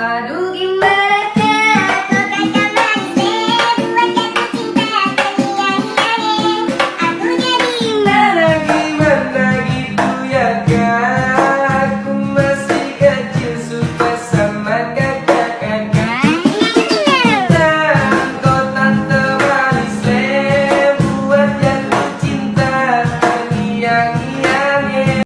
Uh, i don't Sadugi